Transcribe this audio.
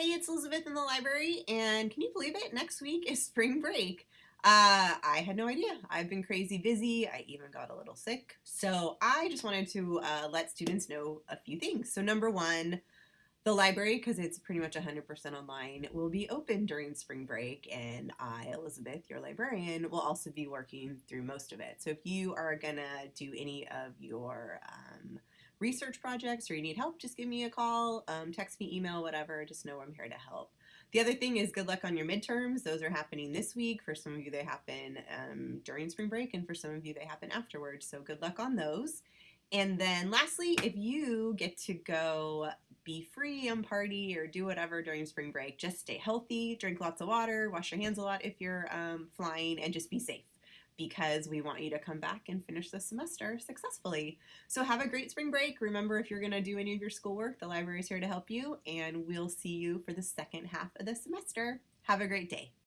Hey, it's Elizabeth in the library, and can you believe it? Next week is spring break. Uh, I had no idea. I've been crazy busy. I even got a little sick. So I just wanted to uh, let students know a few things. So number one, the library, because it's pretty much 100% online, will be open during spring break, and I, Elizabeth, your librarian, will also be working through most of it. So if you are gonna do any of your um, research projects or you need help, just give me a call, um, text me, email, whatever. Just know I'm here to help. The other thing is good luck on your midterms. Those are happening this week. For some of you, they happen um, during spring break, and for some of you, they happen afterwards. So good luck on those. And then lastly, if you get to go be free and party or do whatever during spring break, just stay healthy, drink lots of water, wash your hands a lot if you're um, flying, and just be safe because we want you to come back and finish the semester successfully. So have a great spring break. Remember, if you're going to do any of your schoolwork, the library is here to help you, and we'll see you for the second half of the semester. Have a great day.